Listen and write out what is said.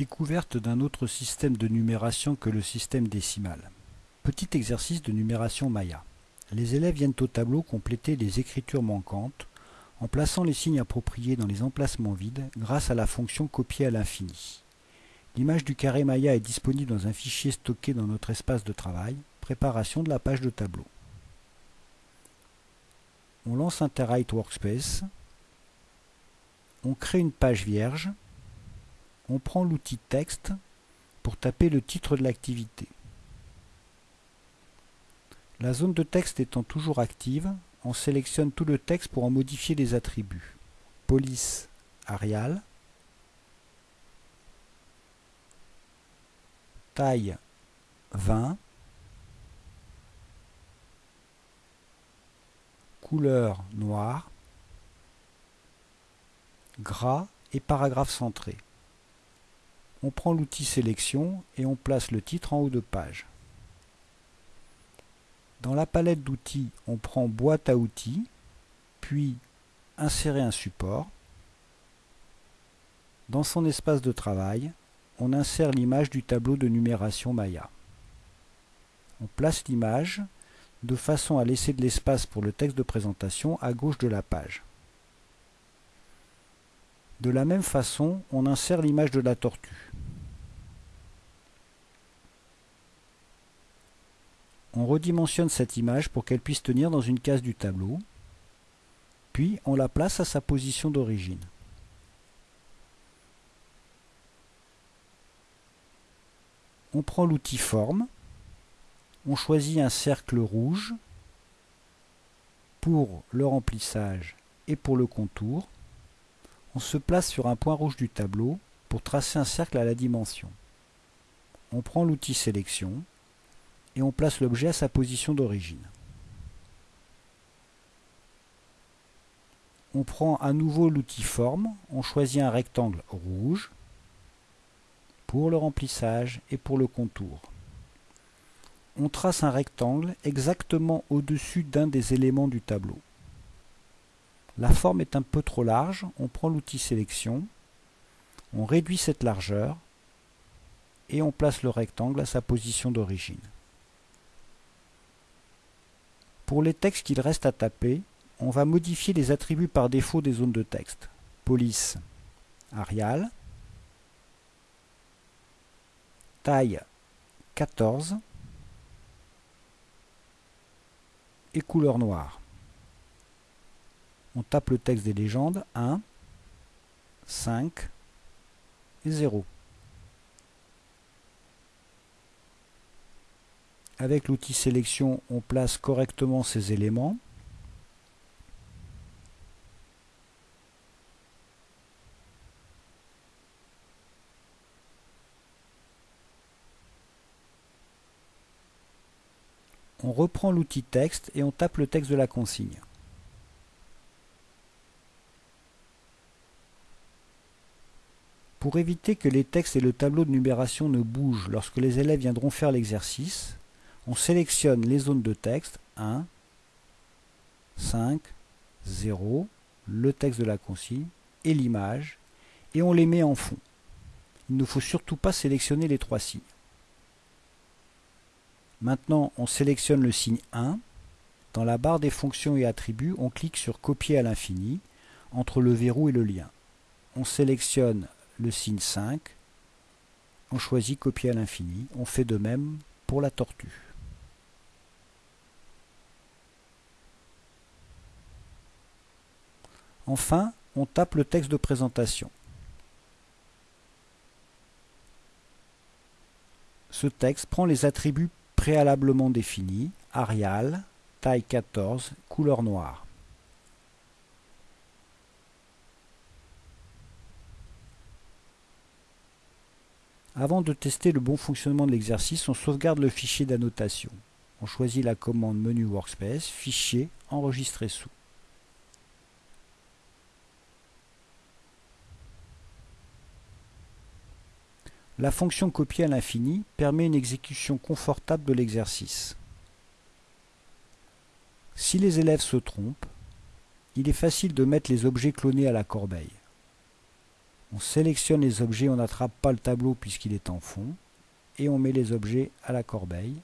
Découverte d'un autre système de numération que le système décimal. Petit exercice de numération Maya. Les élèves viennent au tableau compléter les écritures manquantes en plaçant les signes appropriés dans les emplacements vides grâce à la fonction copier à l'infini. L'image du carré Maya est disponible dans un fichier stocké dans notre espace de travail. Préparation de la page de tableau. On lance Interwrite Workspace. On crée une page vierge on prend l'outil texte pour taper le titre de l'activité. La zone de texte étant toujours active, on sélectionne tout le texte pour en modifier les attributs. Police Arial, taille 20, couleur noire, gras et paragraphe centré on prend l'outil sélection et on place le titre en haut de page. Dans la palette d'outils, on prend boîte à outils, puis insérer un support. Dans son espace de travail, on insère l'image du tableau de numération Maya. On place l'image de façon à laisser de l'espace pour le texte de présentation à gauche de la page. De la même façon, on insère l'image de la tortue. On redimensionne cette image pour qu'elle puisse tenir dans une case du tableau, puis on la place à sa position d'origine. On prend l'outil Forme, on choisit un cercle rouge pour le remplissage et pour le contour, on se place sur un point rouge du tableau pour tracer un cercle à la dimension. On prend l'outil sélection et on place l'objet à sa position d'origine. On prend à nouveau l'outil forme, on choisit un rectangle rouge pour le remplissage et pour le contour. On trace un rectangle exactement au-dessus d'un des éléments du tableau. La forme est un peu trop large, on prend l'outil sélection, on réduit cette largeur et on place le rectangle à sa position d'origine. Pour les textes qu'il reste à taper, on va modifier les attributs par défaut des zones de texte. Police Arial, taille 14 et couleur noire on tape le texte des légendes 1, 5 et 0. Avec l'outil sélection, on place correctement ces éléments. On reprend l'outil texte et on tape le texte de la consigne. Pour éviter que les textes et le tableau de numération ne bougent lorsque les élèves viendront faire l'exercice, on sélectionne les zones de texte 1, 5, 0, le texte de la consigne et l'image, et on les met en fond. Il ne faut surtout pas sélectionner les trois signes. Maintenant, on sélectionne le signe 1. Dans la barre des fonctions et attributs, on clique sur Copier à l'infini entre le verrou et le lien. On sélectionne le signe 5, on choisit copier à l'infini, on fait de même pour la tortue. Enfin, on tape le texte de présentation. Ce texte prend les attributs préalablement définis, Arial, taille 14, couleur noire. Avant de tester le bon fonctionnement de l'exercice, on sauvegarde le fichier d'annotation. On choisit la commande Menu Workspace, Fichier, Enregistrer sous. La fonction copier à l'infini permet une exécution confortable de l'exercice. Si les élèves se trompent, il est facile de mettre les objets clonés à la corbeille. On sélectionne les objets, on n'attrape pas le tableau puisqu'il est en fond. Et on met les objets à la corbeille.